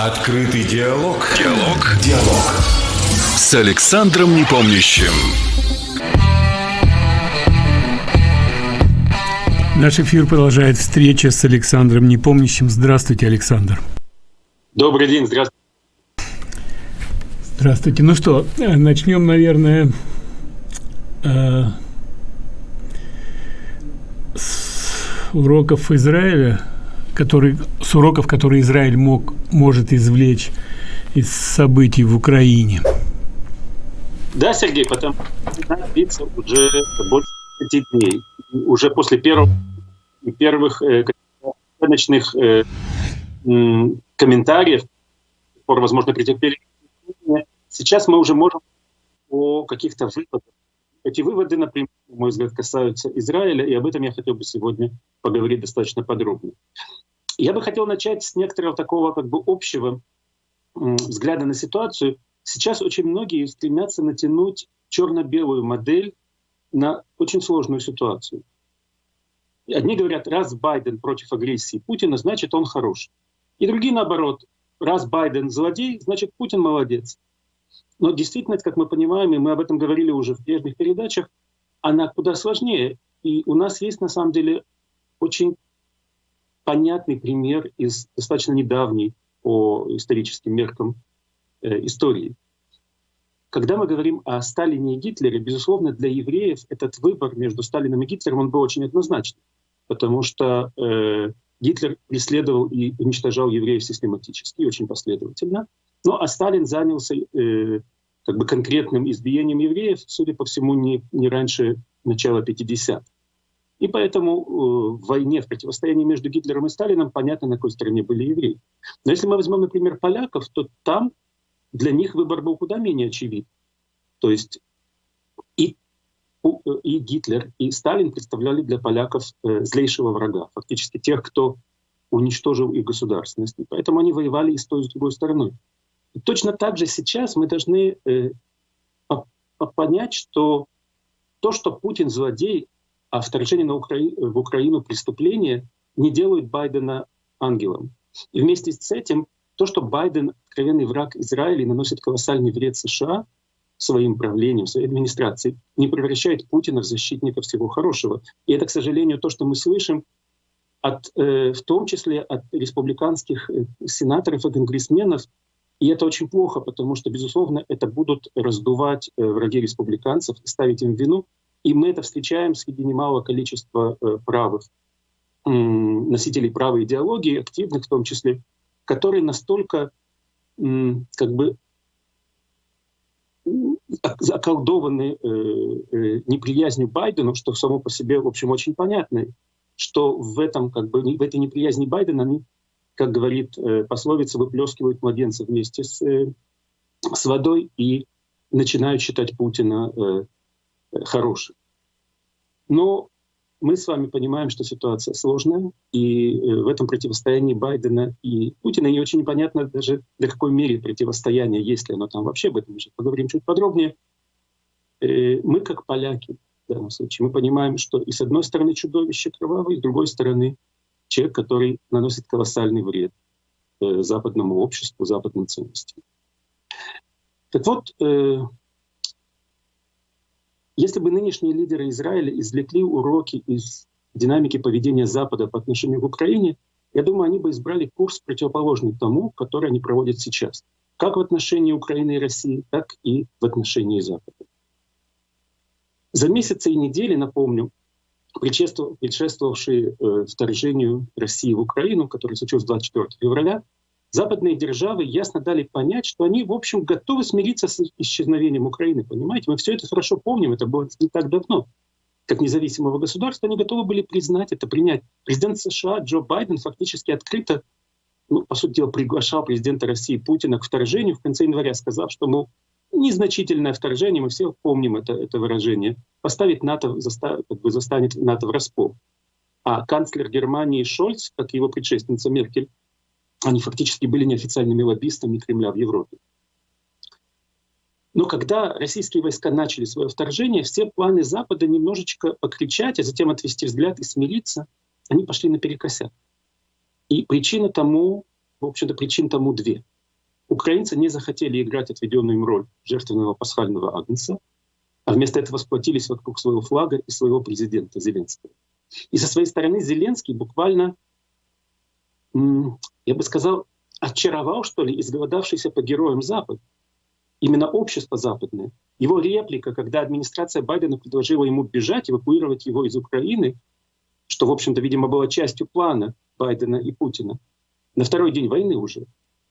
Открытый диалог. Диалог. Диалог. С Александром Непомнящим. Наш эфир продолжает встреча с Александром Непомнящим. Здравствуйте, Александр. Добрый день, здравствуйте. Здравствуйте. Ну что, начнем, наверное, э, с уроков Израиля который, с уроков, которые Израиль мог, может извлечь из событий в Украине? Да, Сергей, потому что длится уже больше пяти дней. Уже после первых, первых э, ночных э, комментариев, возможно, претерпели. Сейчас мы уже можем о каких-то выводах. Эти выводы, например, на мой взгляд, касаются Израиля, и об этом я хотел бы сегодня поговорить достаточно подробно. Я бы хотел начать с некоторого такого как бы общего взгляда на ситуацию. Сейчас очень многие стремятся натянуть черно-белую модель на очень сложную ситуацию. Одни говорят, раз Байден против агрессии Путина, значит он хороший. И другие наоборот, раз Байден злодей, значит Путин молодец. Но действительность, как мы понимаем, и мы об этом говорили уже в прежних передачах, она куда сложнее. И у нас есть на самом деле очень понятный пример из достаточно недавней по историческим меркам э, истории. Когда мы говорим о Сталине и Гитлере, безусловно, для евреев этот выбор между Сталином и Гитлером он был очень однозначный, потому что э, Гитлер преследовал и уничтожал евреев систематически, очень последовательно. Ну а Сталин занялся э, как бы конкретным избиением евреев, судя по всему, не, не раньше начала 50-х. И поэтому э, в войне, в противостоянии между Гитлером и Сталином понятно, на какой стороне были евреи. Но если мы возьмем, например, поляков, то там для них выбор был куда менее очевиден. То есть и, и Гитлер, и Сталин представляли для поляков э, злейшего врага, фактически тех, кто уничтожил их государственность. И поэтому они воевали и с той, и с другой стороной. И точно так же сейчас мы должны э, понять, что то, что Путин злодей, а вторжение на Укра... в Украину преступление не делают Байдена ангелом. И вместе с этим то, что Байден откровенный враг Израиля наносит колоссальный вред США своим правлением, своей администрацией, не превращает Путина в защитника всего хорошего. И это, к сожалению, то, что мы слышим, от, э, в том числе от республиканских э, сенаторов и конгрессменов, и это очень плохо, потому что, безусловно, это будут раздувать э, враги республиканцев и ставить им вину и мы это встречаем среди немалого количества э, правых носителей правой идеологии, активных в том числе, которые настолько как бы заколдованы э, э, неприязнью Байдену, что само по себе, в общем, очень понятно, что в этом, как бы, в этой неприязни Байдена они, как говорит пословица, выплескивают младенца вместе с, с водой и начинают считать Путина хорошим. Но мы с вами понимаем, что ситуация сложная, и э, в этом противостоянии Байдена и Путина не очень понятно даже до какой мере противостояние, есть ли оно там вообще, об этом мы поговорим чуть подробнее. Э, мы, как поляки, в данном случае, мы понимаем, что и с одной стороны чудовище кровавое, и с другой стороны человек, который наносит колоссальный вред э, западному обществу, западным ценностям. Так вот, если бы нынешние лидеры Израиля извлекли уроки из динамики поведения Запада по отношению к Украине, я думаю, они бы избрали курс противоположный тому, который они проводят сейчас, как в отношении Украины и России, так и в отношении Запада. За месяцы и недели, напомню, предшествовавшие э, вторжению России в Украину, которое случилось 24 февраля, западные державы ясно дали понять, что они, в общем, готовы смириться с исчезновением Украины. Понимаете, мы все это хорошо помним, это было не так давно. Как независимого государства они готовы были признать это, принять. Президент США Джо Байден фактически открыто, ну, по сути дела, приглашал президента России Путина к вторжению в конце января, сказав, что, мол, незначительное вторжение, мы все помним это, это выражение, поставить НАТО, как бы застанет НАТО врасплох. А канцлер Германии Шольц, как его предшественница Меркель, они фактически были неофициальными лоббистами Кремля в Европе. Но когда российские войска начали свое вторжение, все планы Запада немножечко покричать, а затем отвести взгляд и смириться, они пошли наперекосяк. И причина тому в общем-то, причин тому две. Украинцы не захотели играть отведенную им роль жертвенного пасхального агнца, а вместо этого сплотились вокруг своего флага и своего президента Зеленского. И со своей стороны Зеленский буквально, я бы сказал, очаровал, что ли, изголодавшийся по героям Запад. Именно общество западное. Его реплика, когда администрация Байдена предложила ему бежать, эвакуировать его из Украины, что, в общем-то, видимо, было частью плана Байдена и Путина, на второй день войны уже,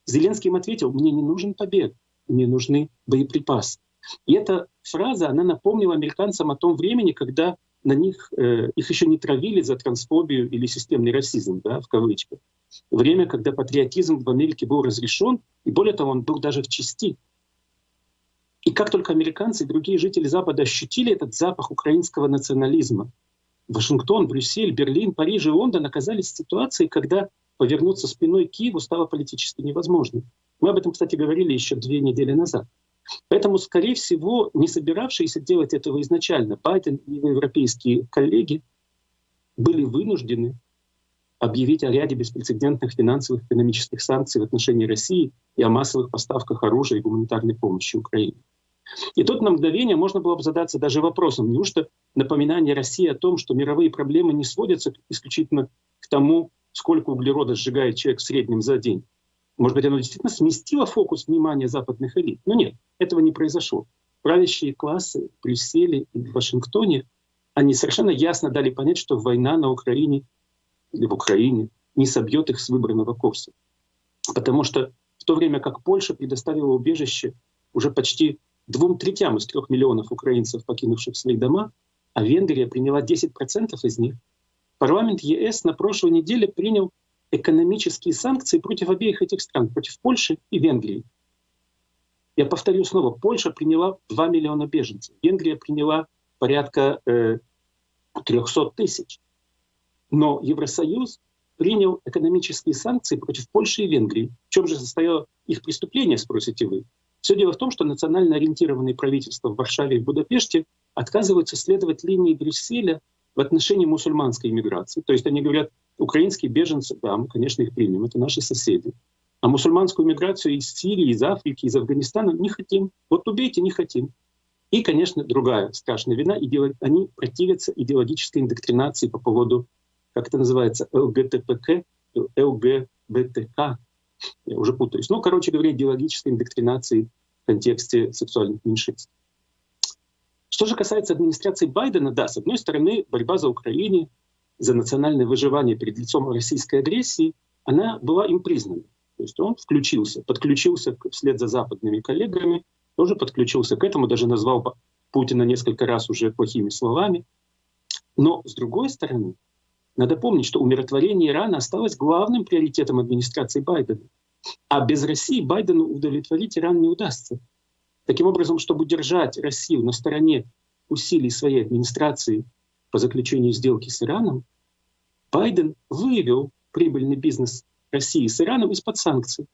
Зеленский им ответил, мне не нужен побег, мне нужны боеприпасы. И эта фраза, она напомнила американцам о том времени, когда на них, э, их еще не травили за трансфобию или системный расизм, да, в кавычках. Время, когда патриотизм в Америке был разрешен, и более того, он был даже в части. И как только американцы и другие жители Запада ощутили этот запах украинского национализма, Вашингтон, Брюссель, Берлин, Париж и Лондон оказались в ситуации, когда повернуться спиной к Киеву стало политически невозможным. Мы об этом, кстати, говорили еще две недели назад. Поэтому, скорее всего, не собиравшиеся делать этого изначально, Байден и европейские коллеги были вынуждены объявить о ряде беспрецедентных финансовых и экономических санкций в отношении России и о массовых поставках оружия и гуманитарной помощи Украине. И тут на мгновение можно было бы задаться даже вопросом, неужто напоминание России о том, что мировые проблемы не сводятся исключительно к тому, сколько углерода сжигает человек в среднем за день. Может быть, оно действительно сместило фокус внимания западных элит. Но нет, этого не произошло. Правящие классы в Брюсселе и в Вашингтоне, они совершенно ясно дали понять, что война на Украине или в Украине не собьет их с выбранного курса. Потому что в то время как Польша предоставила убежище уже почти двум третям из трех миллионов украинцев, покинувших свои дома, а Венгрия приняла 10% из них, парламент ЕС на прошлой неделе принял экономические санкции против обеих этих стран, против Польши и Венгрии. Я повторю снова, Польша приняла 2 миллиона беженцев, Венгрия приняла порядка э, 300 тысяч. Но Евросоюз принял экономические санкции против Польши и Венгрии. В чем же состояло их преступление, спросите вы? Все дело в том, что национально ориентированные правительства в Варшаве и Будапеште отказываются следовать линии Брюсселя в отношении мусульманской иммиграции. То есть они говорят, украинские беженцы, да, мы, конечно, их примем, это наши соседи. А мусульманскую миграцию из Сирии, из Африки, из Афганистана не хотим. Вот убейте, не хотим. И, конечно, другая страшная вина, они противятся идеологической индоктринации по поводу, как это называется, ЛГТПК, ЛГБТК, я уже путаюсь. Ну, короче говоря, идеологической индоктринации в контексте сексуальных меньшинств. Что же касается администрации Байдена, да, с одной стороны, борьба за Украину, за национальное выживание перед лицом российской агрессии, она была им признана. То есть он включился, подключился вслед за западными коллегами, тоже подключился к этому, даже назвал Путина несколько раз уже плохими словами. Но, с другой стороны, надо помнить, что умиротворение Ирана осталось главным приоритетом администрации Байдена. А без России Байдену удовлетворить Иран не удастся. Таким образом, чтобы удержать Россию на стороне усилий своей администрации по заключению сделки с Ираном, Байден вывел прибыльный бизнес России с Ираном из-под санкций.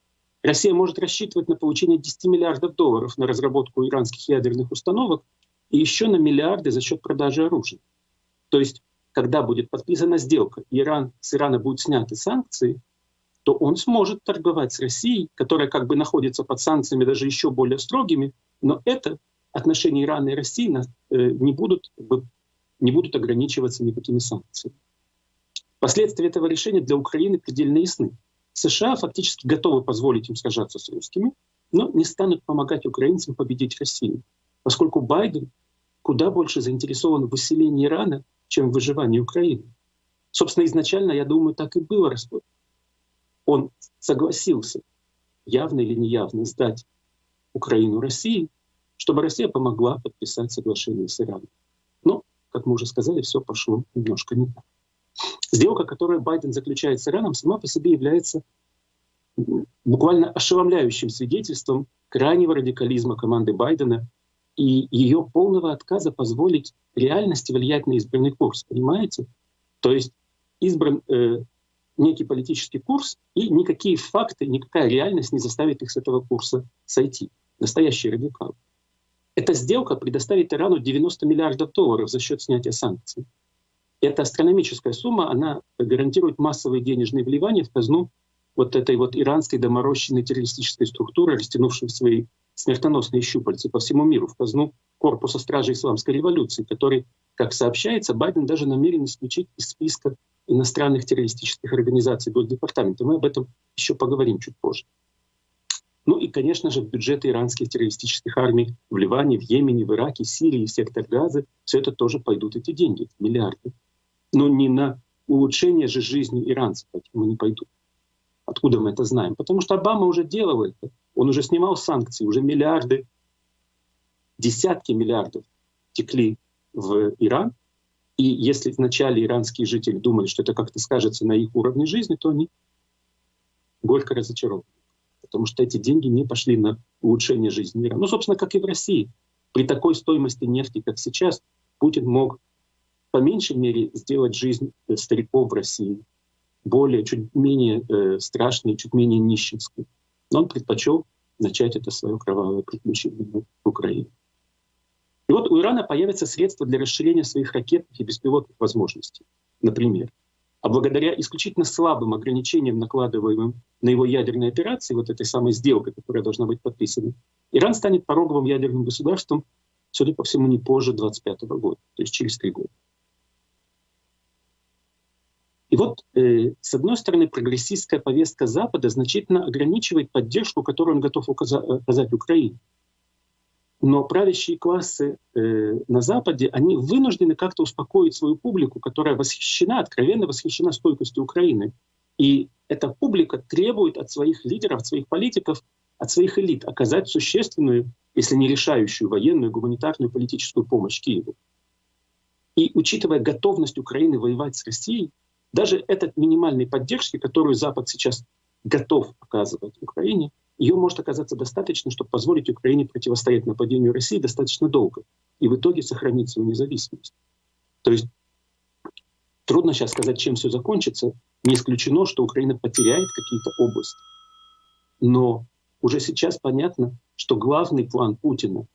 Россия может рассчитывать на получение 10 миллиардов долларов на разработку иранских ядерных установок и еще на миллиарды за счет продажи оружия. То есть когда будет подписана сделка, Иран, с Ирана будут сняты санкции, то он сможет торговать с Россией, которая как бы находится под санкциями даже еще более строгими, но это отношения Ирана и России э, не будут, не будут ограничиваться никакими санкциями. Последствия этого решения для Украины предельно ясны. США фактически готовы позволить им сражаться с русскими, но не станут помогать украинцам победить Россию, поскольку Байден куда больше заинтересован в выселении Ирана, чем в выживании Украины. Собственно, изначально, я думаю, так и было расплод. Он согласился, явно или неявно, сдать Украину России, чтобы Россия помогла подписать соглашение с Ираном. Но, как мы уже сказали, все пошло немножко не так. Сделка, которую Байден заключает с Ираном, сама по себе является буквально ошеломляющим свидетельством крайнего радикализма команды Байдена и ее полного отказа позволить реальности влиять на избранный курс, понимаете? То есть избран э, некий политический курс, и никакие факты, никакая реальность не заставит их с этого курса сойти. Настоящий радикал. Эта сделка предоставит Ирану 90 миллиардов долларов за счет снятия санкций. Эта астрономическая сумма, она гарантирует массовые денежные вливания в казну вот этой вот иранской доморощенной террористической структуры, растянувшей свои смертоносные щупальцы по всему миру в казну корпуса стражей исламской революции, который, как сообщается, Байден даже намерен исключить из списка иностранных террористических организаций Госдепартамента. Мы об этом еще поговорим чуть позже. Ну и, конечно же, бюджеты иранских террористических армий в Ливане, в Йемене, в Ираке, Сирии, сектор Газы, все это тоже пойдут эти деньги, миллиарды. Но не на улучшение же жизни иранцев мы не пойдут. Откуда мы это знаем? Потому что Обама уже делал это. Он уже снимал санкции, уже миллиарды, десятки миллиардов текли в Иран. И если вначале иранские жители думали, что это как-то скажется на их уровне жизни, то они горько разочарованы. Потому что эти деньги не пошли на улучшение жизни мира. Ну, собственно, как и в России. При такой стоимости нефти, как сейчас, Путин мог по меньшей мере сделать жизнь стариков в России более, чуть менее э, страшной, чуть менее нищенской. Но он предпочел начать это свое кровавое приключение в Украине. И вот у Ирана появятся средства для расширения своих ракетных и беспилотных возможностей. Например, а благодаря исключительно слабым ограничениям, накладываемым на его ядерные операции, вот этой самой сделкой, которая должна быть подписана, Иран станет пороговым ядерным государством, судя по всему, не позже 25 года, то есть через три года. И вот, э, с одной стороны, прогрессистская повестка Запада значительно ограничивает поддержку, которую он готов оказать Украине. Но правящие классы э, на Западе, они вынуждены как-то успокоить свою публику, которая восхищена, откровенно восхищена стойкостью Украины. И эта публика требует от своих лидеров, от своих политиков, от своих элит оказать существенную, если не решающую военную, гуманитарную, политическую помощь Киеву. И учитывая готовность Украины воевать с Россией, даже этот минимальной поддержки, которую Запад сейчас готов оказывать Украине, ее может оказаться достаточно, чтобы позволить Украине противостоять нападению России достаточно долго и в итоге сохранить свою независимость. То есть трудно сейчас сказать, чем все закончится. Не исключено, что Украина потеряет какие-то области. Но уже сейчас понятно, что главный план Путина,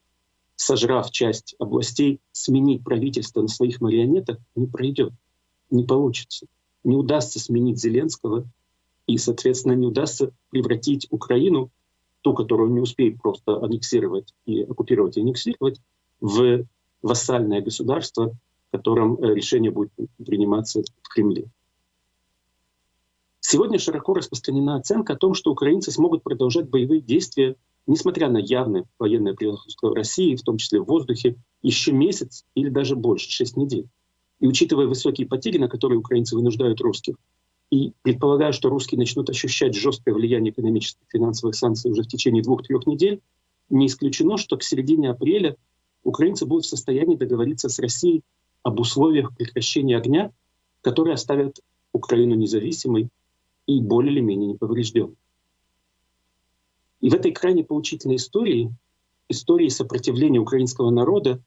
сожрав часть областей, сменить правительство на своих марионеток, не пройдет, не получится не удастся сменить Зеленского, и, соответственно, не удастся превратить Украину, ту, которую не успеет просто аннексировать и оккупировать и аннексировать, в вассальное государство, в котором э, решение будет приниматься в Кремле. Сегодня широко распространена оценка о том, что украинцы смогут продолжать боевые действия, несмотря на явное военное превосходство России, в том числе в воздухе, еще месяц или даже больше, шесть недель. И учитывая высокие потери, на которые украинцы вынуждают русских, и предполагая, что русские начнут ощущать жесткое влияние экономических и финансовых санкций уже в течение двух-трех недель, не исключено, что к середине апреля украинцы будут в состоянии договориться с Россией об условиях прекращения огня, которые оставят Украину независимой и более или менее неповрежденной. И в этой крайне поучительной истории, истории сопротивления украинского народа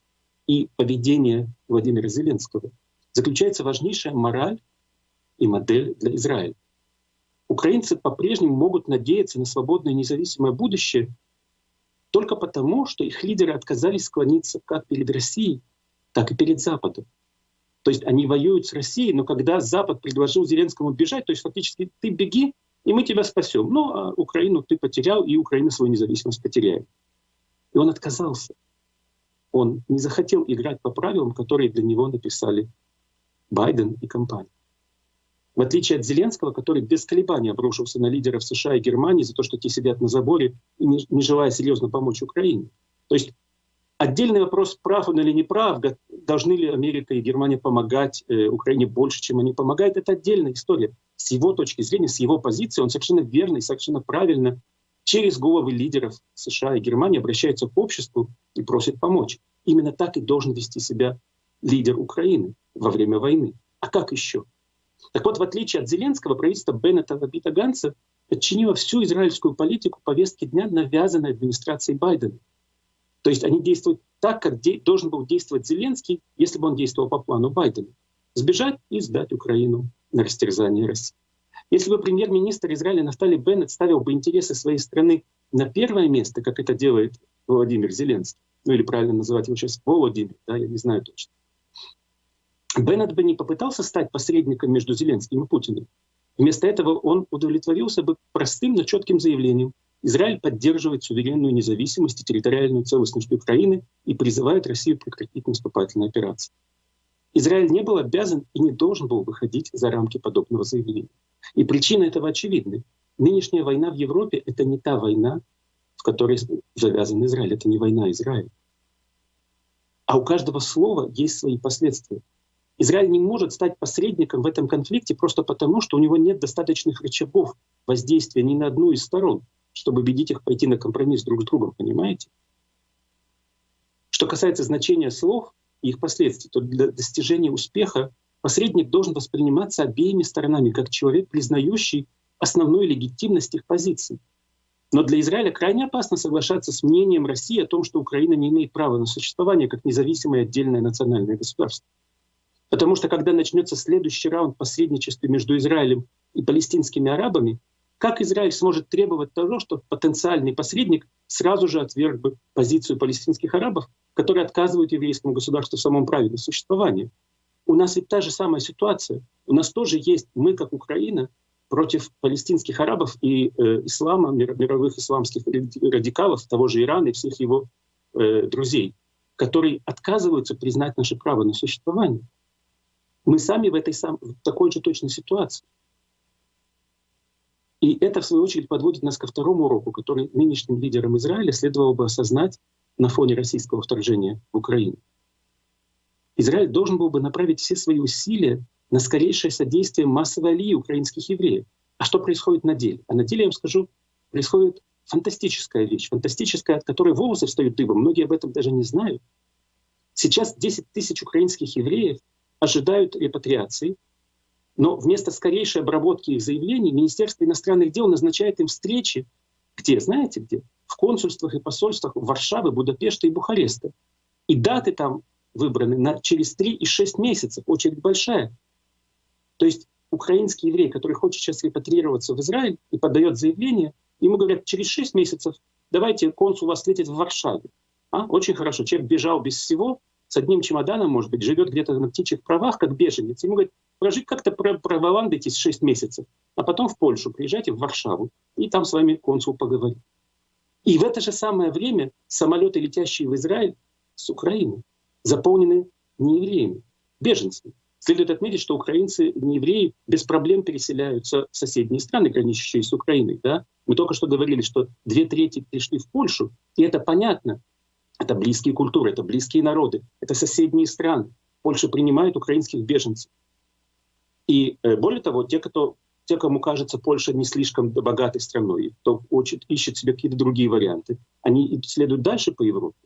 и поведения Владимира Зеленского — заключается важнейшая мораль и модель для Израиля. Украинцы по-прежнему могут надеяться на свободное независимое будущее только потому, что их лидеры отказались склониться как перед Россией, так и перед Западом. То есть они воюют с Россией, но когда Запад предложил Зеленскому бежать, то есть фактически ты беги, и мы тебя спасем. Ну, а Украину ты потерял, и Украина свою независимость потеряет. И он отказался. Он не захотел играть по правилам, которые для него написали Байден и компания. В отличие от Зеленского, который без колебаний обрушился на лидеров США и Германии за то, что те сидят на заборе не, не желая серьезно помочь Украине. То есть отдельный вопрос, прав он или не прав, должны ли Америка и Германия помогать э, Украине больше, чем они помогают, это отдельная история. С его точки зрения, с его позиции, он совершенно верно и совершенно правильно через головы лидеров США и Германии обращается к обществу и просит помочь. Именно так и должен вести себя лидер Украины во время войны. А как еще? Так вот, в отличие от Зеленского, правительство Беннета Вабита Ганса подчинило всю израильскую политику повестке дня, навязанной администрацией Байдена. То есть они действуют так, как де- должен был действовать Зеленский, если бы он действовал по плану Байдена. Сбежать и сдать Украину на растерзание России. Если бы премьер-министр Израиля Нафтали Беннет ставил бы интересы своей страны на первое место, как это делает Владимир Зеленский, ну или правильно называть его сейчас Володимир, да, я не знаю точно, Беннет бы не попытался стать посредником между Зеленским и Путиным. Вместо этого он удовлетворился бы простым, но четким заявлением. Израиль поддерживает суверенную независимость и территориальную целостность Украины и призывает Россию прекратить наступательные операции. Израиль не был обязан и не должен был выходить за рамки подобного заявления. И причина этого очевидна. Нынешняя война в Европе — это не та война, в которой завязан Израиль. Это не война Израиля. А у каждого слова есть свои последствия. Израиль не может стать посредником в этом конфликте просто потому, что у него нет достаточных рычагов воздействия ни на одну из сторон, чтобы убедить их пойти на компромисс друг с другом, понимаете? Что касается значения слов и их последствий, то для достижения успеха посредник должен восприниматься обеими сторонами как человек, признающий основную легитимность их позиций. Но для Израиля крайне опасно соглашаться с мнением России о том, что Украина не имеет права на существование как независимое отдельное национальное государство. Потому что когда начнется следующий раунд посредничества между Израилем и палестинскими арабами, как Израиль сможет требовать того, что потенциальный посредник сразу же отверг бы позицию палестинских арабов, которые отказывают еврейскому государству в самом праве на существование? У нас ведь та же самая ситуация. У нас тоже есть, мы как Украина, против палестинских арабов и э, ислама, мировых исламских радикалов, того же Ирана и всех его э, друзей, которые отказываются признать наше право на существование. Мы сами в, этой сам, в такой же точной ситуации. И это, в свою очередь, подводит нас ко второму уроку, который нынешним лидерам Израиля следовало бы осознать на фоне российского вторжения в Украину. Израиль должен был бы направить все свои усилия на скорейшее содействие массовой алии украинских евреев. А что происходит на деле? А на деле, я вам скажу, происходит фантастическая вещь, фантастическая, от которой волосы встают дыбом. Многие об этом даже не знают. Сейчас 10 тысяч украинских евреев ожидают репатриации, но вместо скорейшей обработки их заявлений Министерство иностранных дел назначает им встречи, где, знаете где? В консульствах и посольствах Варшавы, Будапешта и Бухареста. И даты там выбраны на через 3 и 6 месяцев, очередь большая. То есть украинский еврей, который хочет сейчас репатрироваться в Израиль и подает заявление, ему говорят, через 6 месяцев давайте консул вас встретит в Варшаве. А? Очень хорошо. Человек бежал без всего, с одним чемоданом, может быть, живет где-то на птичьих правах, как беженец. Ему говорят, прожить как-то проволандайтесь 6 месяцев, а потом в Польшу приезжайте, в Варшаву, и там с вами консул поговорит. И в это же самое время самолеты, летящие в Израиль с Украины, заполнены не евреями, беженцами. Следует отметить, что украинцы, не евреи, без проблем переселяются в соседние страны, граничащие с Украиной. Да? Мы только что говорили, что две трети пришли в Польшу, и это понятно. Это близкие культуры, это близкие народы, это соседние страны. Польша принимает украинских беженцев. И э, более того, те, кто, те, кому кажется Польша не слишком богатой страной, кто хочет, ищет себе какие-то другие варианты, они следуют дальше по Европе.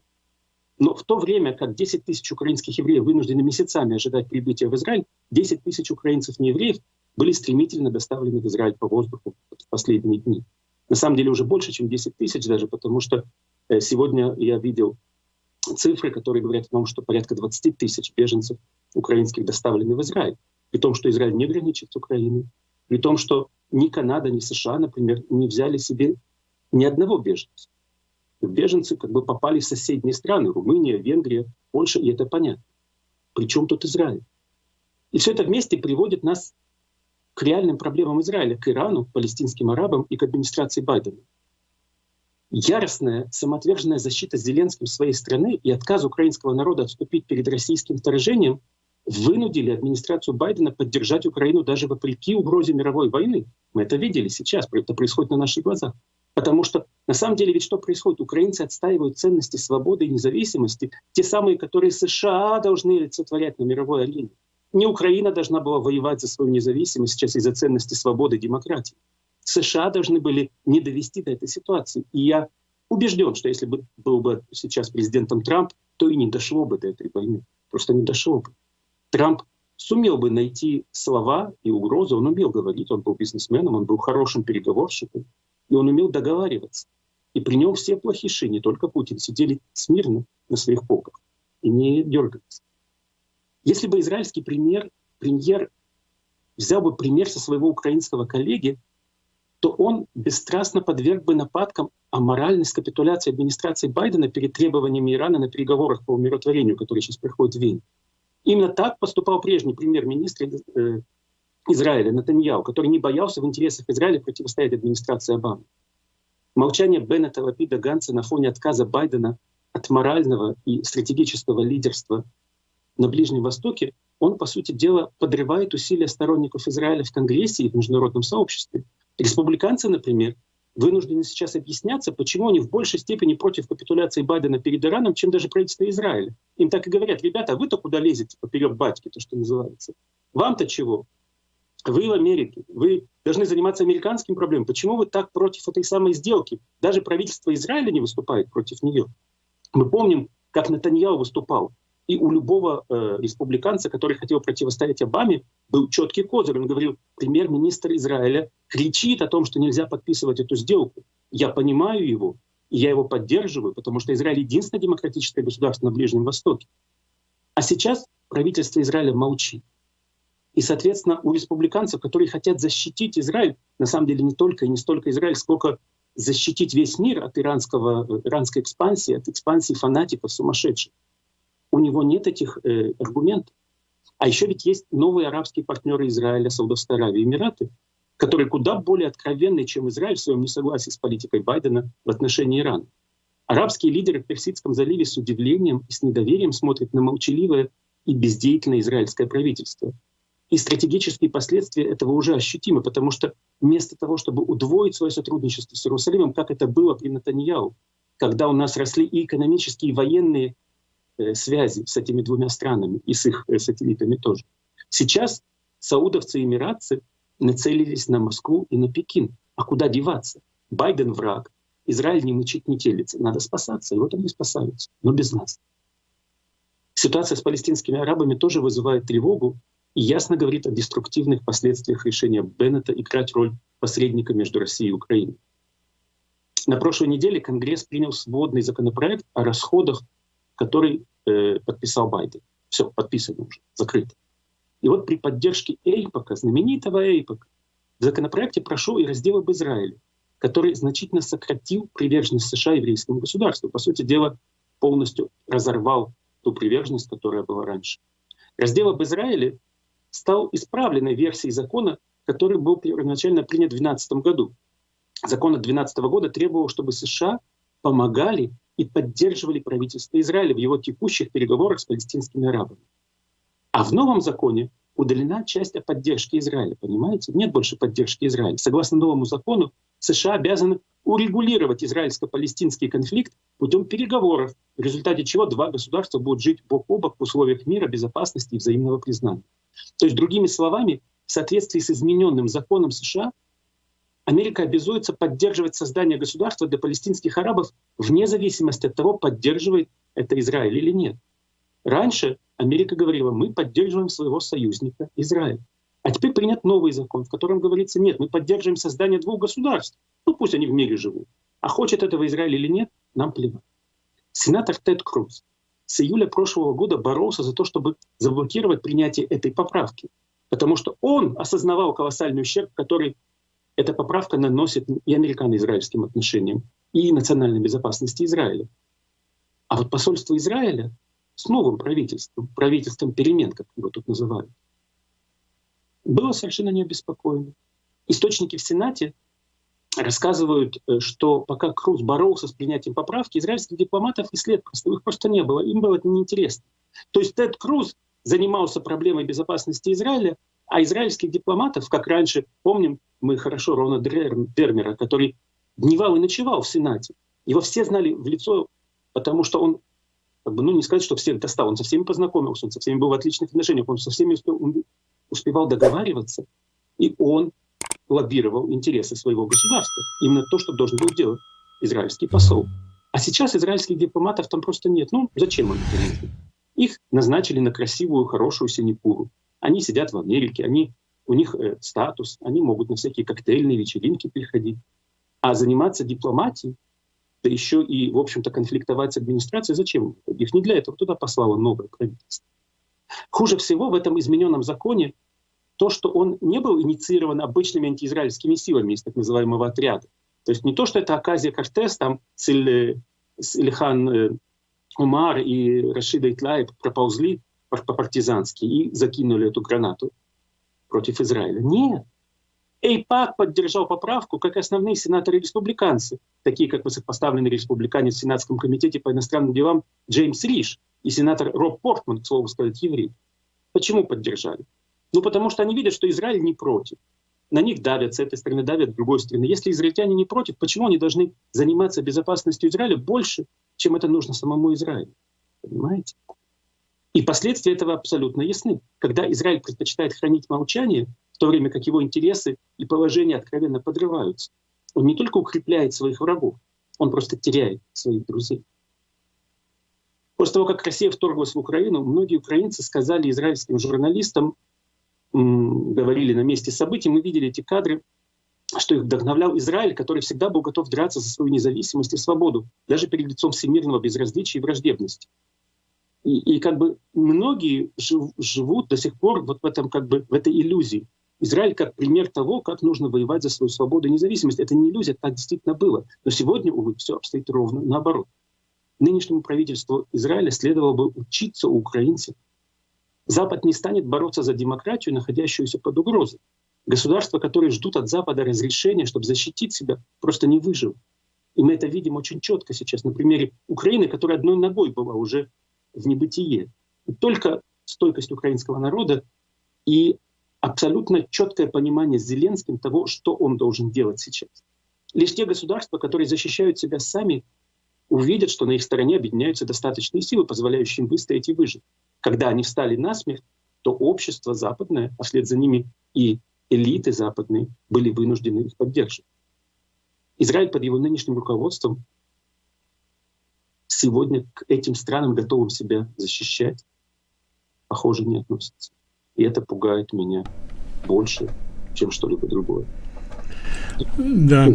Но в то время, как 10 тысяч украинских евреев вынуждены месяцами ожидать прибытия в Израиль, 10 тысяч украинцев неевреев были стремительно доставлены в Израиль по воздуху в последние дни. На самом деле уже больше, чем 10 тысяч даже, потому что сегодня я видел цифры, которые говорят о том, что порядка 20 тысяч беженцев украинских доставлены в Израиль. При том, что Израиль не граничит с Украиной, при том, что ни Канада, ни США, например, не взяли себе ни одного беженца беженцы как бы попали в соседние страны, Румыния, Венгрия, Польша, и это понятно. Причем тут Израиль? И все это вместе приводит нас к реальным проблемам Израиля, к Ирану, палестинским арабам и к администрации Байдена. Яростная, самоотверженная защита Зеленским своей страны и отказ украинского народа отступить перед российским вторжением вынудили администрацию Байдена поддержать Украину даже вопреки угрозе мировой войны. Мы это видели сейчас, это происходит на наших глазах. Потому что на самом деле ведь что происходит? Украинцы отстаивают ценности свободы и независимости, те самые, которые США должны олицетворять на мировой арене. Не Украина должна была воевать за свою независимость сейчас из-за ценности свободы и демократии. США должны были не довести до этой ситуации. И я убежден, что если бы был бы сейчас президентом Трамп, то и не дошло бы до этой войны. Просто не дошло бы. Трамп сумел бы найти слова и угрозы, он умел говорить, он был бизнесменом, он был хорошим переговорщиком, и он умел договариваться. И при нем все плохиши, не только Путин, сидели смирно на своих полках и не дергались. Если бы израильский премьер, премьер взял бы пример со своего украинского коллеги, то он бесстрастно подверг бы нападкам о моральность капитуляции администрации Байдена перед требованиями Ирана на переговорах по умиротворению, которые сейчас проходят в Вене. Именно так поступал прежний премьер-министр э, Израиля, Натаньяу, который не боялся в интересах Израиля противостоять администрации Обамы. Молчание Беннета, Лапида, Ганса на фоне отказа Байдена от морального и стратегического лидерства на Ближнем Востоке, он, по сути дела, подрывает усилия сторонников Израиля в Конгрессе и в международном сообществе. Республиканцы, например, вынуждены сейчас объясняться, почему они в большей степени против капитуляции Байдена перед Ираном, чем даже правительство Израиля. Им так и говорят, ребята, а вы-то куда лезете поперек батьки, то, что называется. Вам-то чего? Вы в Америке, вы должны заниматься американским проблемами. Почему вы так против этой самой сделки? Даже правительство Израиля не выступает против нее. Мы помним, как Натаньяу выступал. И у любого э, республиканца, который хотел противостоять Обаме, был четкий козырь. Он говорил, премьер-министр Израиля кричит о том, что нельзя подписывать эту сделку. Я понимаю его, и я его поддерживаю, потому что Израиль единственное демократическое государство на Ближнем Востоке. А сейчас правительство Израиля молчит. И, соответственно, у республиканцев, которые хотят защитить Израиль, на самом деле не только и не столько Израиль, сколько защитить весь мир от иранского, иранской экспансии, от экспансии фанатиков сумасшедших. У него нет этих э, аргументов. А еще ведь есть новые арабские партнеры Израиля, Саудовской Аравии, Эмираты, которые куда более откровенны, чем Израиль в своем несогласии с политикой Байдена в отношении Ирана. Арабские лидеры в Персидском заливе с удивлением и с недоверием смотрят на молчаливое и бездеятельное израильское правительство. И стратегические последствия этого уже ощутимы, потому что вместо того, чтобы удвоить свое сотрудничество с Иерусалимом, как это было при Натаньяу, когда у нас росли и экономические, и военные связи с этими двумя странами, и с их э, сателлитами тоже. Сейчас саудовцы и эмиратцы нацелились на Москву и на Пекин. А куда деваться? Байден враг, Израиль не мычит, не телится. Надо спасаться, и вот они спасаются, но без нас. Ситуация с палестинскими арабами тоже вызывает тревогу и ясно говорит о деструктивных последствиях решения Беннета играть роль посредника между Россией и Украиной. На прошлой неделе Конгресс принял сводный законопроект о расходах, который э, подписал Байден. Все, подписано уже, закрыто. И вот при поддержке Эйпока, знаменитого Эйпока, в законопроекте прошел и раздел об Израиле, который значительно сократил приверженность США еврейскому государству. По сути дела, полностью разорвал ту приверженность, которая была раньше. Раздел об Израиле стал исправленной версией закона, который был первоначально принят в 2012 году. Закон от 2012 года требовал, чтобы США помогали и поддерживали правительство Израиля в его текущих переговорах с палестинскими арабами. А в новом законе удалена часть о поддержке Израиля, понимаете? Нет больше поддержки Израиля. Согласно новому закону, США обязаны урегулировать израильско-палестинский конфликт путем переговоров, в результате чего два государства будут жить бок о бок в условиях мира, безопасности и взаимного признания. То есть, другими словами, в соответствии с измененным законом США, Америка обязуется поддерживать создание государства для палестинских арабов вне зависимости от того, поддерживает это Израиль или нет. Раньше Америка говорила, мы поддерживаем своего союзника Израиль. А теперь принят новый закон, в котором говорится, нет, мы поддерживаем создание двух государств. Ну пусть они в мире живут. А хочет этого Израиль или нет, нам плевать. Сенатор Тед Круз с июля прошлого года боролся за то, чтобы заблокировать принятие этой поправки. Потому что он осознавал колоссальный ущерб, который эта поправка наносит и американо-израильским отношениям, и национальной безопасности Израиля. А вот посольство Израиля с новым правительством, правительством перемен, как его тут называют, было совершенно не обеспокоено. Источники в Сенате рассказывают, э, что пока Круз боролся с принятием поправки, израильских дипломатов и след просто, просто не было, им было это неинтересно. То есть Тед Круз занимался проблемой безопасности Израиля, а израильских дипломатов, как раньше, помним, мы хорошо Рона Дермера, который дневал и ночевал в Сенате. Его все знали в лицо, потому что он как бы, ну, не сказать, что всех достал, он со всеми познакомился, он со всеми был в отличных отношениях, он со всеми успел, он успевал договариваться, и он лоббировал интересы своего государства. Именно то, что должен был делать израильский посол. А сейчас израильских дипломатов там просто нет. Ну, зачем они? Их назначили на красивую, хорошую синекуру. Они сидят в Америке, они, у них э, статус, они могут на всякие коктейльные вечеринки приходить. А заниматься дипломатией да еще и, в общем-то, конфликтовать с администрацией, зачем? Их не для этого туда послало новое правительство. Хуже всего в этом измененном законе то, что он не был инициирован обычными антиизраильскими силами из так называемого отряда. То есть не то, что это Аказия Кортес там с, Иль, с Ильхан э, Умар и Рашида Итлаев проползли по-партизански и закинули эту гранату против Израиля. Нет. Эйпак поддержал поправку, как основные сенаторы-республиканцы, такие как высокопоставленный республиканец в Сенатском комитете по иностранным делам Джеймс Риш и сенатор Роб Портман, к слову сказать, еврей. Почему поддержали? Ну, потому что они видят, что Израиль не против. На них давят, с этой стороны давят, с другой стороны. Если израильтяне не против, почему они должны заниматься безопасностью Израиля больше, чем это нужно самому Израилю? Понимаете? И последствия этого абсолютно ясны. Когда Израиль предпочитает хранить молчание, в то время как его интересы и положение откровенно подрываются, он не только укрепляет своих врагов, он просто теряет своих друзей. После того, как Россия вторглась в Украину, многие украинцы сказали израильским журналистам, говорили на месте событий, мы видели эти кадры, что их вдохновлял Израиль, который всегда был готов драться за свою независимость и свободу, даже перед лицом всемирного безразличия и враждебности. И, как бы многие жив, живут до сих пор вот в этом как бы в этой иллюзии. Израиль как пример того, как нужно воевать за свою свободу и независимость. Это не иллюзия, так действительно было. Но сегодня, увы, все обстоит ровно наоборот. Нынешнему правительству Израиля следовало бы учиться у украинцев. Запад не станет бороться за демократию, находящуюся под угрозой. Государства, которые ждут от Запада разрешения, чтобы защитить себя, просто не выживут. И мы это видим очень четко сейчас на примере Украины, которая одной ногой была уже в небытие. И только стойкость украинского народа и абсолютно четкое понимание Зеленским того, что он должен делать сейчас. Лишь те государства, которые защищают себя сами, увидят, что на их стороне объединяются достаточные силы, позволяющие им выстоять и выжить. Когда они встали на смерть, то общество западное, а вслед за ними и элиты западные, были вынуждены их поддерживать. Израиль под его нынешним руководством сегодня к этим странам, готовым себя защищать, похоже, не относится. И это пугает меня больше, чем что-либо другое. Да.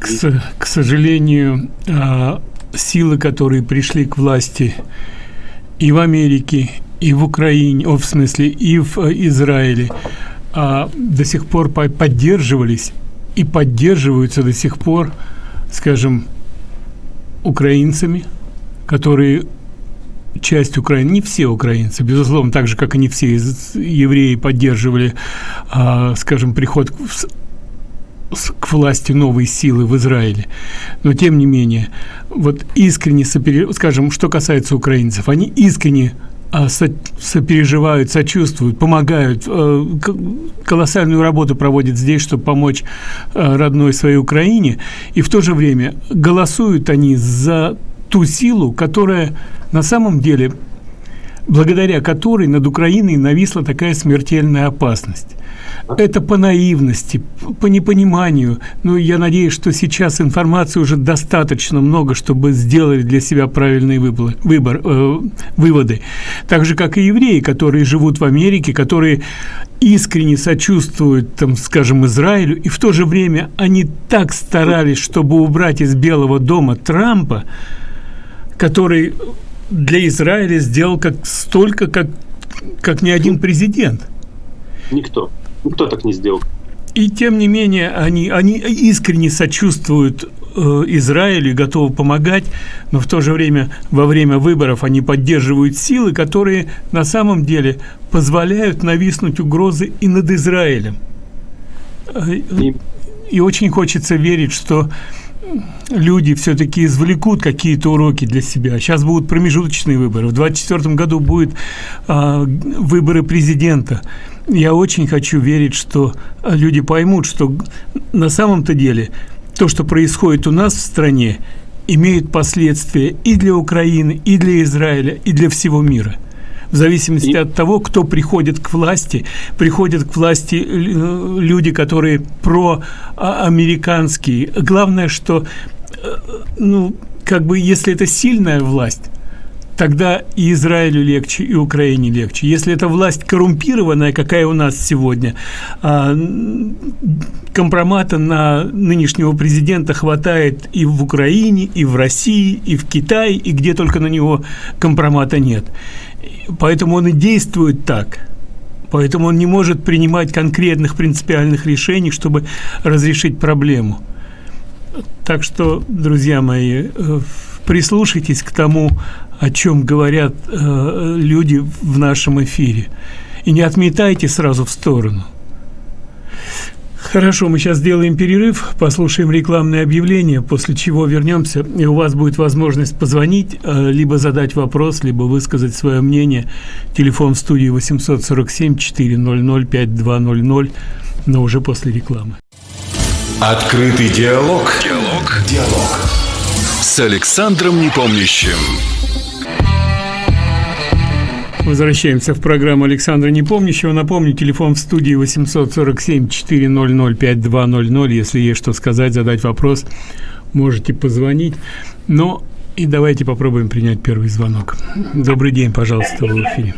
К, к сожалению, а, силы, которые пришли к власти и в Америке, и в Украине, о, в смысле, и в э, Израиле, а, до сих пор поддерживались и поддерживаются до сих пор, скажем, украинцами, которые часть Украины, не все украинцы, безусловно, так же, как и не все евреи поддерживали, а, скажем, приход к власти новой силы в Израиле. Но тем не менее, вот искренне, скажем, что касается украинцев, они искренне сопереживают, сочувствуют, помогают, э, колоссальную работу проводят здесь, чтобы помочь э, родной своей Украине, и в то же время голосуют они за ту силу, которая на самом деле, благодаря которой над Украиной нависла такая смертельная опасность. Это по наивности, по непониманию. Но я надеюсь, что сейчас информации уже достаточно много, чтобы сделать для себя правильный выбор, выбор, э, выводы. Так же, как и евреи, которые живут в Америке, которые искренне сочувствуют, там, скажем, Израилю, и в то же время они так старались, чтобы убрать из Белого дома Трампа, который для Израиля сделал как столько, как, как ни один президент. Никто. Никто так не сделал. И тем не менее, они, они искренне сочувствуют э, Израилю и готовы помогать, но в то же время во время выборов они поддерживают силы, которые на самом деле позволяют нависнуть угрозы и над Израилем. И, и очень хочется верить, что люди все-таки извлекут какие-то уроки для себя. Сейчас будут промежуточные выборы. В 2024 году будут э, выборы президента я очень хочу верить, что люди поймут, что на самом-то деле то, что происходит у нас в стране, имеет последствия и для Украины, и для Израиля, и для всего мира. В зависимости и... от того, кто приходит к власти, приходят к власти э, люди, которые проамериканские. Главное, что, э, ну, как бы, если это сильная власть, тогда и Израилю легче, и Украине легче. Если эта власть коррумпированная, какая у нас сегодня, а, компромата на нынешнего президента хватает и в Украине, и в России, и в Китае, и где только на него компромата нет. Поэтому он и действует так. Поэтому он не может принимать конкретных принципиальных решений, чтобы разрешить проблему. Так что, друзья мои, э, прислушайтесь к тому, о чем говорят э, люди в нашем эфире. И не отметайте сразу в сторону. Хорошо, мы сейчас сделаем перерыв, послушаем рекламное объявление, после чего вернемся, и у вас будет возможность позвонить, э, либо задать вопрос, либо высказать свое мнение. Телефон в студии 847 400 5200, но уже после рекламы. Открытый диалог. Диалог. Диалог. С Александром Непомнящим. Возвращаемся в программу Александра Непомнящего. Напомню, телефон в студии 847-400-5200. Если есть что сказать, задать вопрос, можете позвонить. Но и давайте попробуем принять первый звонок. Добрый день, пожалуйста, в эфире.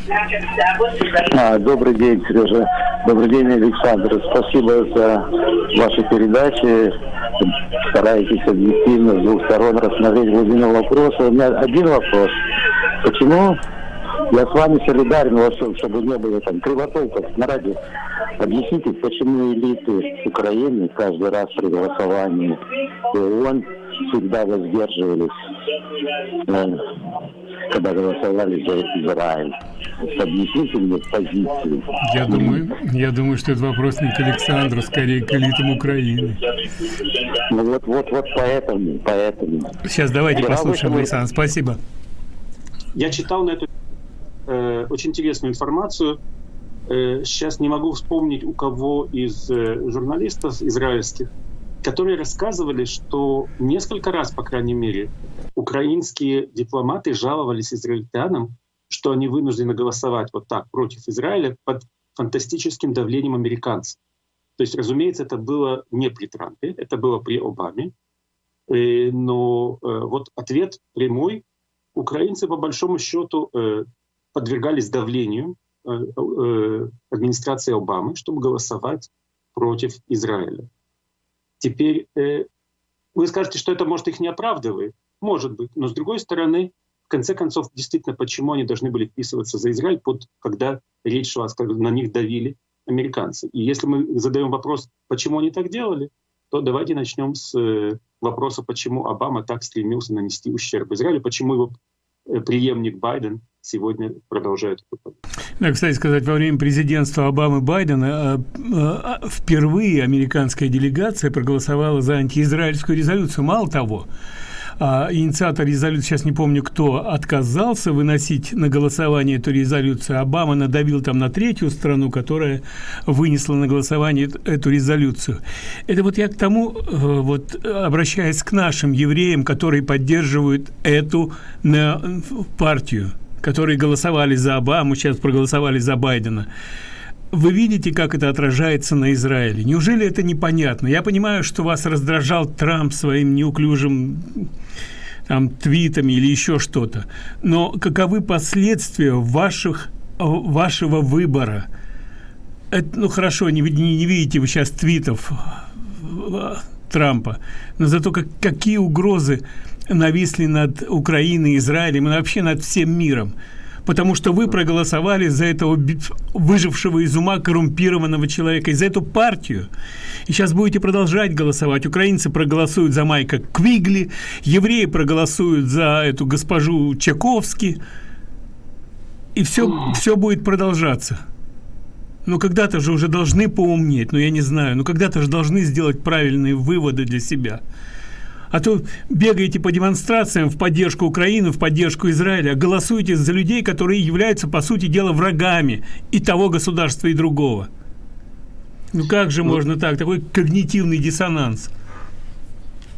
А, добрый день, Сережа. Добрый день, Александр. Спасибо за ваши передачи. Стараетесь объективно с двух сторон рассмотреть глубину вопроса. У меня один вопрос. Почему я с вами солидарен во всем, чтобы не было там кривотолков на радио. Объясните, почему элиты Украины каждый раз при голосовании ООН всегда воздерживались, э, когда голосовали за Израиль. Объясните мне позицию. Я думаю, я думаю, что это вопрос не к Александру, скорее к элитам Украины. Ну вот, вот, вот поэтому, поэтому. Сейчас давайте Вчера послушаем, Александр. Спасибо. Я читал на эту э, очень интересную информацию. Э, сейчас не могу вспомнить у кого из э, журналистов израильских, которые рассказывали, что несколько раз, по крайней мере, украинские дипломаты жаловались израильтянам, что они вынуждены голосовать вот так против Израиля под фантастическим давлением американцев. То есть, разумеется, это было не при Трампе, это было при Обаме. Э, но э, вот ответ прямой. Украинцы, по большому счету, э, подвергались давлению администрации Обамы, чтобы голосовать против Израиля. Теперь вы скажете, что это, может, их не оправдывает. Может быть. Но с другой стороны, в конце концов, действительно, почему они должны были вписываться за Израиль, под, когда речь шла, на них давили американцы. И если мы задаем вопрос, почему они так делали, то давайте начнем с э, вопроса, почему Обама так стремился нанести ущерб Израилю, почему его э, преемник Байден сегодня продолжает Да, кстати сказать, во время президентства Обамы Байдена э, впервые американская делегация проголосовала за антиизраильскую резолюцию. Мало того, а, инициатор резолюции, сейчас не помню кто, отказался выносить на голосование эту резолюцию. Обама надавил там на третью страну, которая вынесла на голосование эту резолюцию. Это вот я к тому, э, вот обращаясь к нашим евреям, которые поддерживают эту партию, которые голосовали за Обаму, сейчас проголосовали за Байдена вы видите, как это отражается на Израиле. Неужели это непонятно? Я понимаю, что вас раздражал Трамп своим неуклюжим там, твитами или еще что-то. Но каковы последствия ваших, вашего выбора? Это, ну хорошо, не, не, не видите вы сейчас твитов э, Трампа, но зато как, какие угрозы нависли над Украиной, Израилем и вообще над всем миром потому что вы проголосовали за этого выжившего из ума коррумпированного человека, и за эту партию. И сейчас будете продолжать голосовать. Украинцы проголосуют за Майка Квигли, евреи проголосуют за эту госпожу Чаковски, и все, все будет продолжаться. Но когда-то же уже должны поумнеть, но я не знаю, но когда-то же должны сделать правильные выводы для себя. А то бегаете по демонстрациям в поддержку Украины, в поддержку Израиля, голосуете за людей, которые являются, по сути дела, врагами и того государства, и другого. Ну как же ну, можно так? Такой когнитивный диссонанс.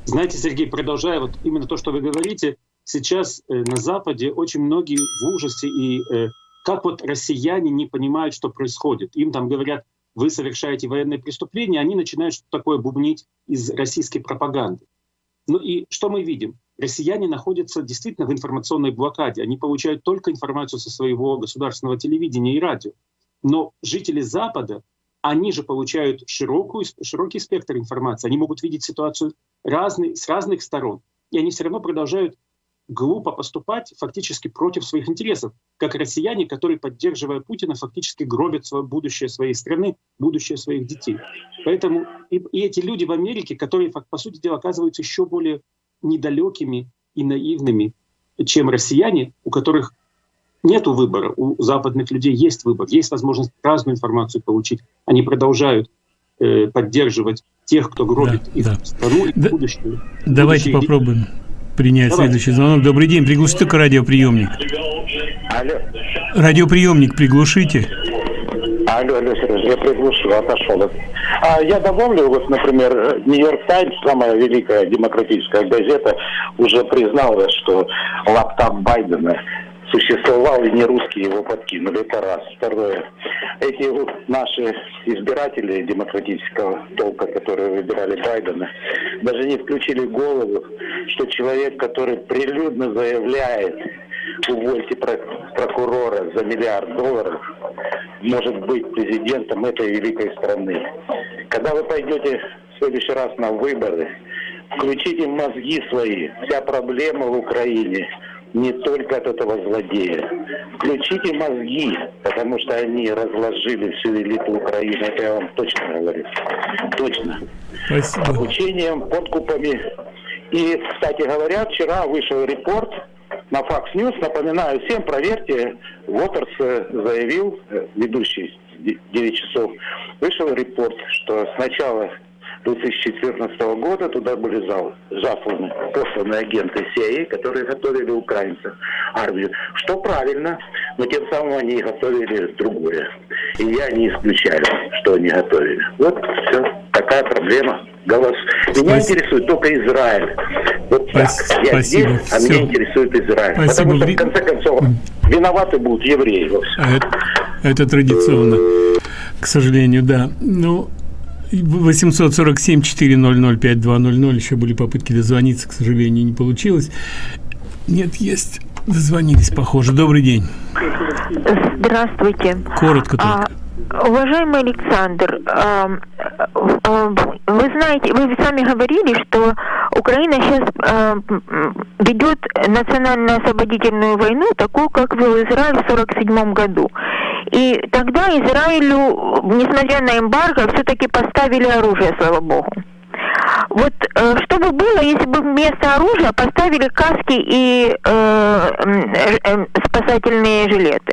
Знаете, Сергей, продолжая вот именно то, что вы говорите, сейчас э, на Западе очень многие в ужасе и э, как вот россияне не понимают, что происходит. Им там говорят, вы совершаете военные преступления, они начинают что-то такое бубнить из российской пропаганды. Ну и что мы видим? Россияне находятся действительно в информационной блокаде. Они получают только информацию со своего государственного телевидения и радио. Но жители Запада, они же получают широкую, широкий спектр информации. Они могут видеть ситуацию разный, с разных сторон. И они все равно продолжают глупо поступать фактически против своих интересов, как россияне, которые, поддерживая Путина, фактически гробят свое будущее своей страны, будущее своих детей. Поэтому и, и эти люди в Америке, которые, по сути дела, оказываются еще более недалекими и наивными, чем россияне, у которых нету выбора. У западных людей есть выбор, есть возможность разную информацию получить. Они продолжают э, поддерживать тех, кто гробит да, их да. страну и да, будущее. Давайте будущее попробуем принять Давай. следующий звонок. Добрый день, приглушите только радиоприемник. Алло. Радиоприемник приглушите. Алло, алло, Сережа, я приглушил, отошел. А я добавлю, вот, например, Нью-Йорк Таймс, самая великая демократическая газета, уже призналась, что лаптоп Байдена существовал и не русские его подкинули. Это раз. Второе. Эти вот наши избиратели демократического толка, которые выбирали Байдена, даже не включили голову, что человек, который прилюдно заявляет, увольте прокурора за миллиард долларов, может быть президентом этой великой страны. Когда вы пойдете в следующий раз на выборы, включите мозги свои. Вся проблема в Украине не только от этого злодея. Включите мозги, потому что они разложили всю элиту Украины. Это я вам точно говорю. Точно. Спасибо. Обучением, подкупами. И, кстати говоря, вчера вышел репорт на Fox News. Напоминаю всем, проверьте. Уотерс заявил, э, ведущий 9 часов, вышел репорт, что сначала 2014 года туда были засланы, посланы агенты CIA, которые готовили украинцев армию. Что правильно, но тем самым они готовили другое. И я не исключаю, что они готовили. Вот все, такая проблема. Голос. Меня Спасибо. интересует только Израиль. Вот Спасибо. так. Я здесь, а все. меня интересует Израиль. Спасибо. Потому что, в конце концов, виноваты будут евреи. А это, это традиционно, к сожалению, да. Ну, 847-400-5200, еще были попытки дозвониться, к сожалению, не получилось. Нет, есть. Дозвонились, похоже. Добрый день. Здравствуйте. Коротко только. А, уважаемый Александр, а, а, вы знаете, вы сами говорили, что Украина сейчас а, ведет национально-освободительную войну, такую, как вел Израиль в 1947 году. И тогда Израилю, несмотря на эмбарго, все-таки поставили оружие, слава богу. Вот э, что бы было, если бы вместо оружия поставили каски и э, э, спасательные жилеты?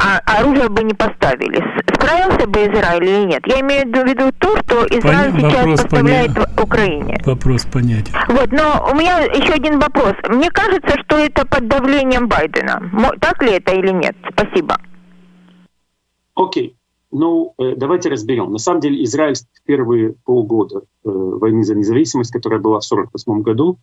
А оружие бы не поставили. Справился бы Израиль или нет? Я имею в виду то, что Израиль Пон... сейчас вопрос поставляет поня... в Украине. Вопрос понятен. Вот, но у меня еще один вопрос. Мне кажется, что это под давлением Байдена. Так ли это или нет? Спасибо. Окей. Ну, э, давайте разберем. На самом деле Израиль в первые полгода э, войны за независимость, которая была в 1948 году,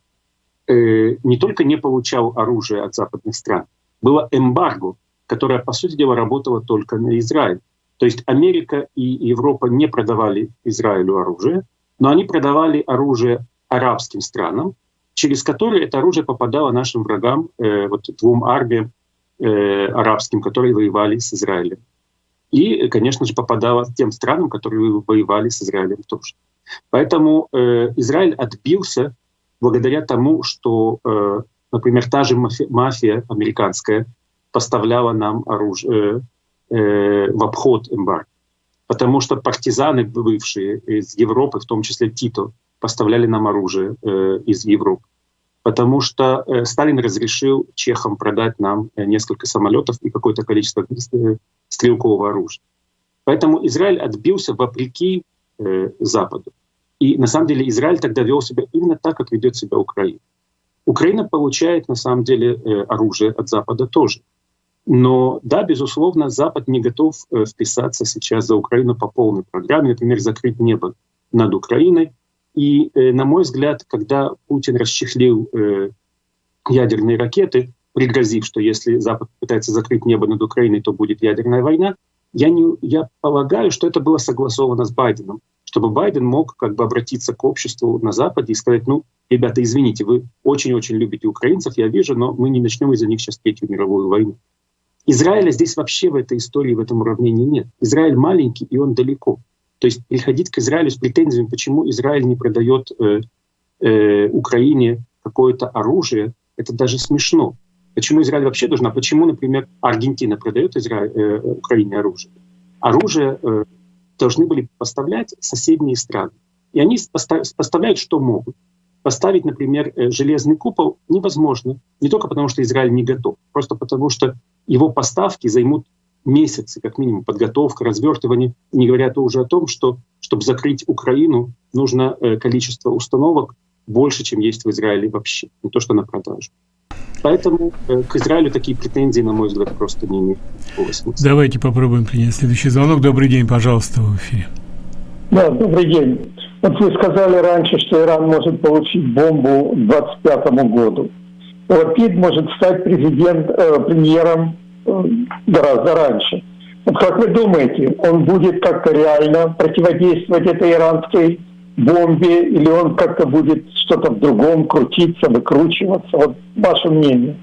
э, не только не получал оружие от западных стран, было эмбарго, которое, по сути дела, работало только на Израиль. То есть Америка и Европа не продавали Израилю оружие, но они продавали оружие арабским странам, через которые это оружие попадало нашим врагам, э, вот двум армиям э, арабским, которые воевали с Израилем и, конечно же, попадала тем странам, которые воевали с Израилем тоже. Поэтому э, Израиль отбился благодаря тому, что, э, например, та же мафия, мафия американская поставляла нам оружие э, э, в обход эмбарго. Потому что партизаны, бывшие из Европы, в том числе Тито, поставляли нам оружие э, из Европы. Потому что э, Сталин разрешил чехам продать нам э, несколько самолетов и какое-то количество э, стрелкового оружия. Поэтому Израиль отбился вопреки э, Западу. И на самом деле Израиль тогда вел себя именно так, как ведет себя Украина. Украина получает на самом деле э, оружие от Запада тоже. Но да, безусловно, Запад не готов э, вписаться сейчас за Украину по полной программе, например, закрыть небо над Украиной. И, э, на мой взгляд, когда Путин расчехлил э, ядерные ракеты, пригрозив, что если Запад пытается закрыть небо над Украиной, то будет ядерная война, я, не, я полагаю, что это было согласовано с Байденом, чтобы Байден мог как бы обратиться к обществу на Западе и сказать, ну, ребята, извините, вы очень-очень любите украинцев, я вижу, но мы не начнем из-за них сейчас Третью мировую войну. Израиля здесь вообще в этой истории, в этом уравнении нет. Израиль маленький, и он далеко. То есть приходить к Израилю с претензиями, почему Израиль не продает э, э, Украине какое-то оружие, это даже смешно. Почему Израиль вообще должен? А почему, например, Аргентина продает Израиль, э, Украине оружие? Оружие э, должны были поставлять соседние страны. И они поставляют, что могут. поставить, например, э, железный купол невозможно. Не только потому, что Израиль не готов, просто потому что его поставки займут месяцы, как минимум, подготовка, развертывание. Не говоря то уже о том, что чтобы закрыть Украину, нужно э, количество установок больше, чем есть в Израиле вообще, не то что на продажу. Поэтому э, к Израилю такие претензии, на мой взгляд, просто не имеют смысла. Давайте попробуем принять следующий звонок. Добрый день, пожалуйста, в эфире. Да, добрый день. Вот вы сказали раньше, что Иран может получить бомбу к 2025 году. Лапид может стать президент, э, премьером э, гораздо раньше. Вот как вы думаете, он будет как-то реально противодействовать этой иранской бомбе, или он как-то будет что-то в другом крутиться, выкручиваться? Вот ваше мнение.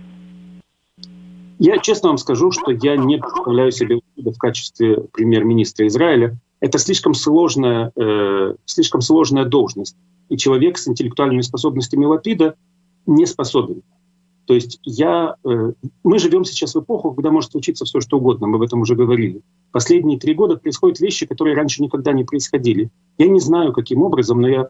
Я честно вам скажу, что я не представляю себе в качестве премьер-министра Израиля. Это слишком сложная, э, слишком сложная должность. И человек с интеллектуальными способностями Лапида не способен. То есть я, э, мы живем сейчас в эпоху, когда может случиться все, что угодно, мы об этом уже говорили. Последние три года происходят вещи, которые раньше никогда не происходили. Я не знаю, каким образом, но я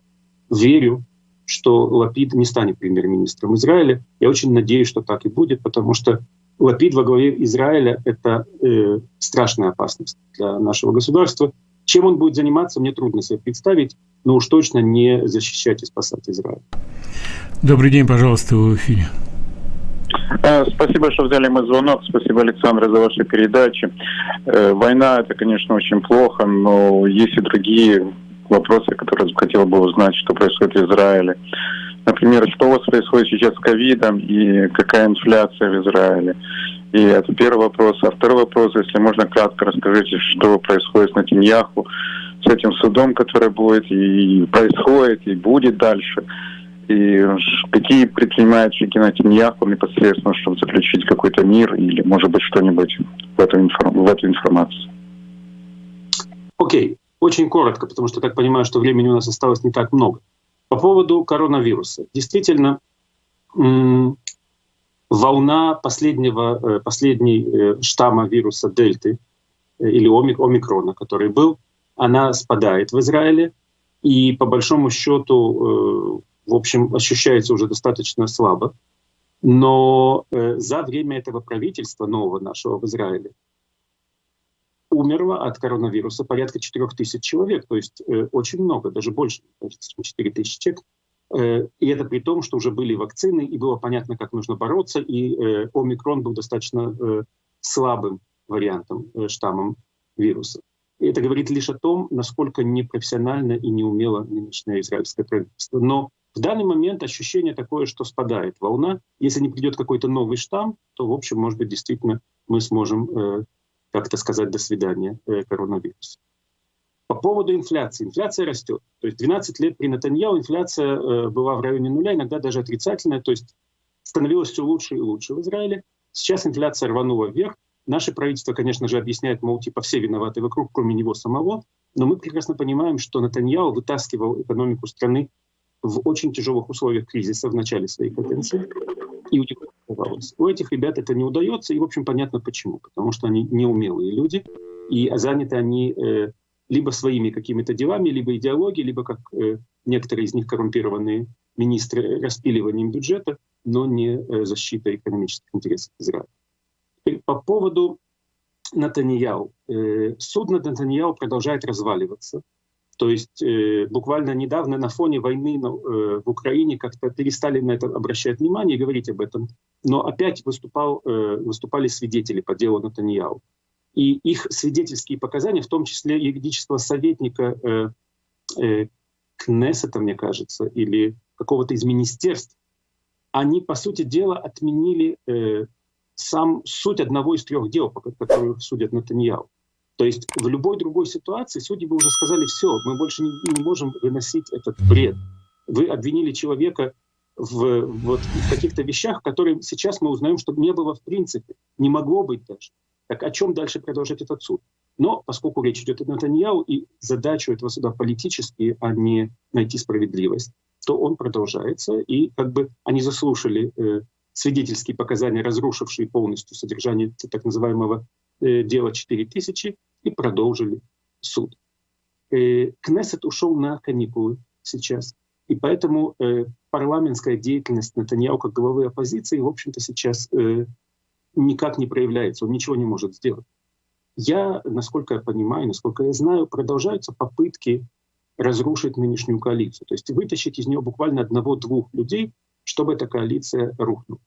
верю, что Лапид не станет премьер-министром Израиля. Я очень надеюсь, что так и будет, потому что Лапид во главе Израиля — это э, страшная опасность для нашего государства. Чем он будет заниматься, мне трудно себе представить, но уж точно не защищать и спасать Израиль. Добрый день, пожалуйста, в эфире. Э, спасибо, что взяли мой звонок. Спасибо, Александр, за ваши передачи. Э, война — это, конечно, очень плохо, но есть и другие вопросы, которые хотел бы узнать, что происходит в Израиле. Например, что у вас происходит сейчас с ковидом и какая инфляция в Израиле? И это первый вопрос. А второй вопрос, если можно кратко расскажите, что происходит с Натиньяху, с этим судом, который будет и происходит, и будет дальше. И какие предпринимает шаги Натиньяху непосредственно, чтобы заключить какой-то мир или, может быть, что-нибудь в, информ... в эту информацию? Окей, okay. очень коротко, потому что так понимаю, что времени у нас осталось не так много. По поводу коронавируса. Действительно, волна последнего, э, последней э, штамма вируса дельты э, или омикрона, который был, она спадает в Израиле. И по большому счету, в общем, ощущается уже достаточно слабо. Но за время этого правительства нового нашего в Израиле умерло от коронавируса порядка 4 тысяч человек, то есть э, очень много, даже больше, чем 4 тысячи человек. Э, и это при том, что уже были вакцины, и было понятно, как нужно бороться, и э, омикрон был достаточно э, слабым вариантом, э, штаммом вируса. И это говорит лишь о том, насколько непрофессионально и неумело нынешнее израильское правительство. Но в данный момент ощущение такое, что спадает волна. Если не придет какой-то новый штамм, то, в общем, может быть, действительно мы сможем э, как-то сказать «до свидания» э, коронавирусу. По поводу инфляции. Инфляция растет. То есть 12 лет при Натаньяу инфляция э, была в районе нуля, иногда даже отрицательная, то есть становилось все лучше и лучше в Израиле. Сейчас инфляция рванула вверх. Наше правительство, конечно же, объясняет, мол, типа все виноваты вокруг, кроме него самого. Но мы прекрасно понимаем, что Натаньяу вытаскивал экономику страны в очень тяжелых условиях кризиса в начале своей каденции. И у них удавалось. У этих ребят это не удается, и, в общем, понятно почему. Потому что они неумелые люди, и заняты они э, либо своими какими-то делами, либо идеологией, либо, как э, некоторые из них коррумпированные министры, распиливанием бюджета, но не э, защитой экономических интересов Израиля. По поводу Натаньяу. Э, суд над Натаньяу продолжает разваливаться. То есть э, буквально недавно на фоне войны на, э, в Украине как-то перестали на это обращать внимание и говорить об этом. Но опять выступал, э, выступали свидетели по делу Натаньяу. И их свидетельские показания, в том числе юридического советника э, э, Кнессета, мне кажется, или какого-то из министерств, они, по сути дела, отменили э, сам суть одного из трех дел, по которым судят Натаньяу. То есть в любой другой ситуации судьи бы уже сказали, все, мы больше не, не можем выносить этот бред. Вы обвинили человека в, вот, в каких-то вещах, которые сейчас мы узнаем, что не было в принципе, не могло быть даже. Так о чем дальше продолжать этот суд? Но поскольку речь идет о Натаньяу, и задачу этого суда политические, а не найти справедливость, то он продолжается, и как бы они заслушали э, свидетельские показания, разрушившие полностью содержание так называемого э, дела 4000, и продолжили суд. Э, Кнессет ушел на каникулы сейчас. И поэтому э, парламентская деятельность Натаньяу как главы оппозиции, в общем-то, сейчас э, никак не проявляется, он ничего не может сделать. Я, насколько я понимаю, насколько я знаю, продолжаются попытки разрушить нынешнюю коалицию, то есть вытащить из нее буквально одного-двух людей, чтобы эта коалиция рухнула.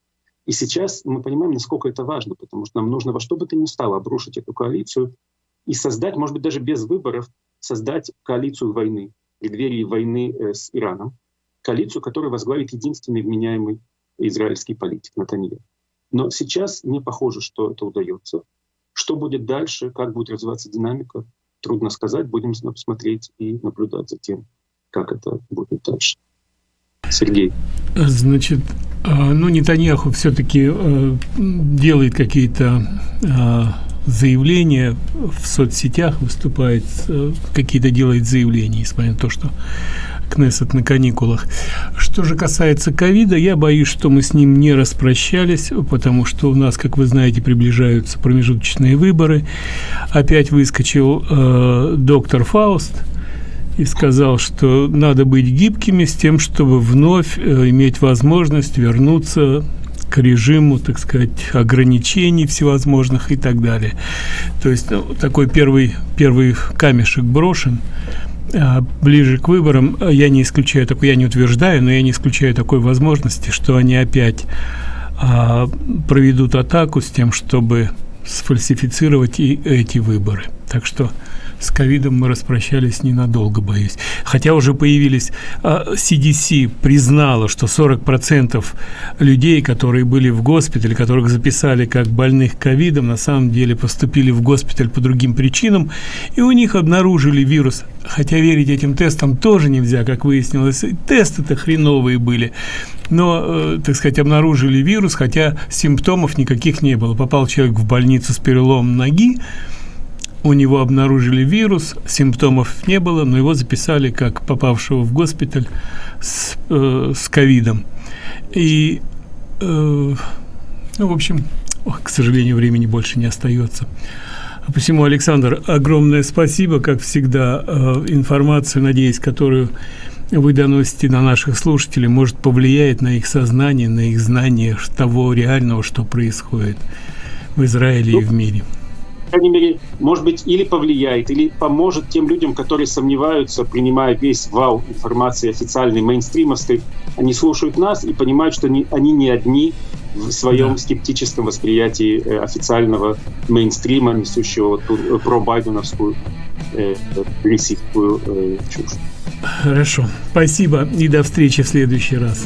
И сейчас мы понимаем, насколько это важно, потому что нам нужно во что бы то ни стало обрушить эту коалицию и создать, может быть, даже без выборов, создать коалицию войны, преддверии войны э, с Ираном, коалицию, которую возглавит единственный вменяемый израильский политик Натаньян. Но сейчас не похоже, что это удается. Что будет дальше, как будет развиваться динамика, трудно сказать. Будем смотреть и наблюдать за тем, как это будет дальше. Сергей. Значит, а, ну, Нетаньяху все-таки э, делает какие-то заявления в соцсетях, выступает, э, какие-то делает заявления, несмотря на то, что Кнессет на каникулах. Что же касается ковида, я боюсь, что мы с ним не распрощались, потому что у нас, как вы знаете, приближаются промежуточные выборы. Опять выскочил э, доктор Фауст и сказал, что надо быть гибкими с тем, чтобы вновь э, иметь возможность вернуться режиму, так сказать, ограничений всевозможных и так далее. То есть ну, такой первый, первый камешек брошен. А, ближе к выборам я не исключаю такой, я не утверждаю, но я не исключаю такой возможности, что они опять а, проведут атаку с тем, чтобы сфальсифицировать и эти выборы. Так что с ковидом мы распрощались ненадолго, боюсь. Хотя уже появились, CDC а, признала, что 40% людей, которые были в госпитале, которых записали как больных ковидом, на самом деле поступили в госпиталь по другим причинам, и у них обнаружили вирус. Хотя верить этим тестам тоже нельзя, как выяснилось. Тесты-то хреновые были но, э, так сказать, обнаружили вирус, хотя симптомов никаких не было. Попал человек в больницу с переломом ноги, у него обнаружили вирус, симптомов не было, но его записали как попавшего в госпиталь с, э, ковидом. И, э, ну, в общем, ох, к сожалению, времени больше не остается. А посему, Александр, огромное спасибо, как всегда, э, информацию, надеюсь, которую вы доносите на наших слушателей, может повлияет на их сознание, на их знание того реального, что происходит в Израиле и в мире крайней мере, может быть, или повлияет, или поможет тем людям, которые сомневаются, принимая весь вал информации официальной, мейнстримовской. Они слушают нас и понимают, что они, они не одни в своем да. скептическом восприятии э, официального мейнстрима, несущего вот э, про-байденовскую э, э, чушь. Хорошо. Спасибо и до встречи в следующий раз.